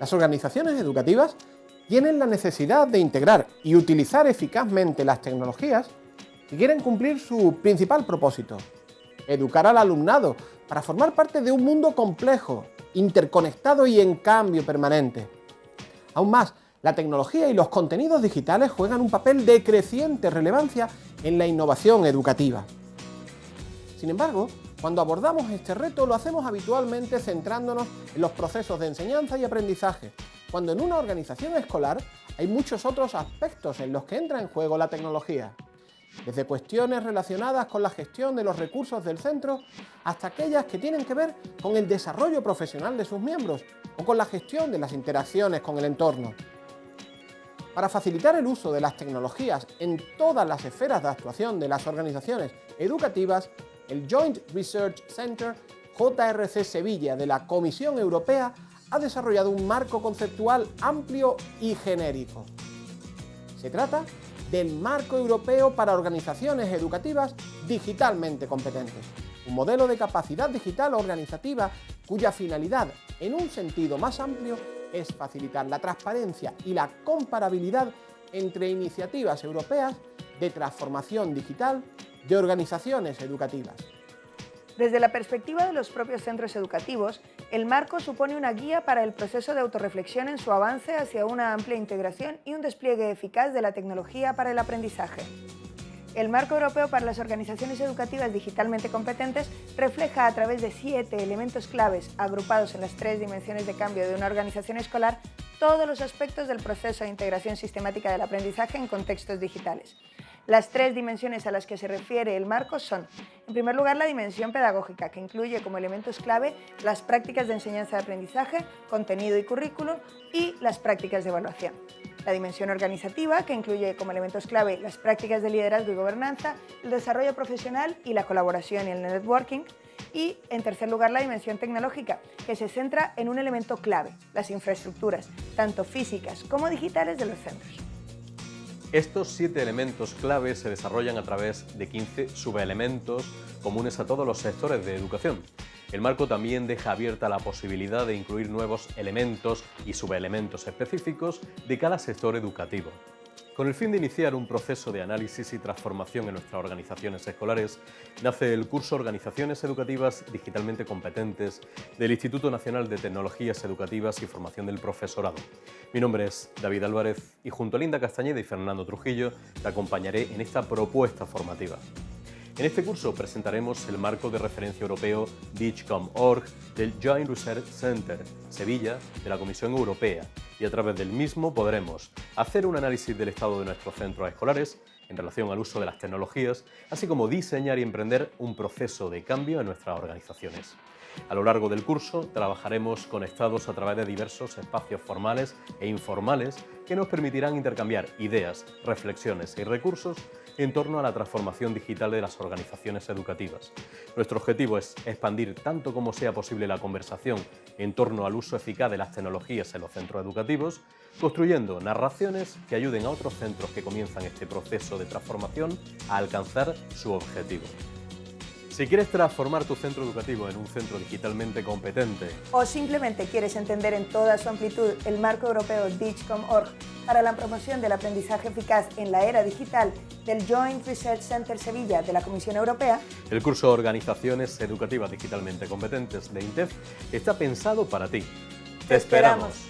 Las organizaciones educativas tienen la necesidad de integrar y utilizar eficazmente las tecnologías si quieren cumplir su principal propósito, educar al alumnado para formar parte de un mundo complejo, interconectado y en cambio permanente. Aún más, la tecnología y los contenidos digitales juegan un papel de creciente relevancia en la innovación educativa. Sin embargo, cuando abordamos este reto lo hacemos habitualmente centrándonos en los procesos de enseñanza y aprendizaje, cuando en una organización escolar hay muchos otros aspectos en los que entra en juego la tecnología, desde cuestiones relacionadas con la gestión de los recursos del centro hasta aquellas que tienen que ver con el desarrollo profesional de sus miembros o con la gestión de las interacciones con el entorno. Para facilitar el uso de las tecnologías en todas las esferas de actuación de las organizaciones educativas, el Joint Research Center JRC Sevilla de la Comisión Europea ha desarrollado un marco conceptual amplio y genérico. Se trata del Marco Europeo para Organizaciones Educativas Digitalmente Competentes, un modelo de capacidad digital organizativa cuya finalidad, en un sentido más amplio, es facilitar la transparencia y la comparabilidad entre iniciativas europeas de transformación digital de organizaciones educativas. Desde la perspectiva de los propios centros educativos, el marco supone una guía para el proceso de autorreflexión en su avance hacia una amplia integración y un despliegue eficaz de la tecnología para el aprendizaje. El Marco Europeo para las Organizaciones Educativas Digitalmente Competentes refleja a través de siete elementos claves agrupados en las tres dimensiones de cambio de una organización escolar todos los aspectos del proceso de integración sistemática del aprendizaje en contextos digitales. Las tres dimensiones a las que se refiere el marco son, en primer lugar, la dimensión pedagógica, que incluye como elementos clave las prácticas de enseñanza de aprendizaje, contenido y currículo, y las prácticas de evaluación la dimensión organizativa, que incluye como elementos clave las prácticas de liderazgo y gobernanza, el desarrollo profesional y la colaboración y el networking, y, en tercer lugar, la dimensión tecnológica, que se centra en un elemento clave, las infraestructuras, tanto físicas como digitales de los centros. Estos siete elementos clave se desarrollan a través de 15 subelementos comunes a todos los sectores de educación. El marco también deja abierta la posibilidad de incluir nuevos elementos y subelementos específicos de cada sector educativo. Con el fin de iniciar un proceso de análisis y transformación en nuestras organizaciones escolares, nace el curso Organizaciones Educativas Digitalmente Competentes del Instituto Nacional de Tecnologías Educativas y Formación del Profesorado. Mi nombre es David Álvarez y junto a Linda Castañeda y Fernando Trujillo te acompañaré en esta propuesta formativa. En este curso presentaremos el marco de referencia europeo DIGCOM.org del Joint Research Center, Sevilla, de la Comisión Europea, y a través del mismo podremos hacer un análisis del estado de nuestros centros escolares en relación al uso de las tecnologías, así como diseñar y emprender un proceso de cambio en nuestras organizaciones. A lo largo del curso trabajaremos conectados a través de diversos espacios formales e informales que nos permitirán intercambiar ideas, reflexiones y recursos en torno a la transformación digital de las organizaciones educativas. Nuestro objetivo es expandir tanto como sea posible la conversación en torno al uso eficaz de las tecnologías en los centros educativos, construyendo narraciones que ayuden a otros centros que comienzan este proceso de transformación a alcanzar su objetivo. Si quieres transformar tu centro educativo en un centro digitalmente competente o simplemente quieres entender en toda su amplitud el marco europeo DIGCOM.org para la promoción del aprendizaje eficaz en la era digital del Joint Research Center Sevilla de la Comisión Europea, el curso Organizaciones Educativas Digitalmente Competentes de INTEF está pensado para ti. ¡Te esperamos!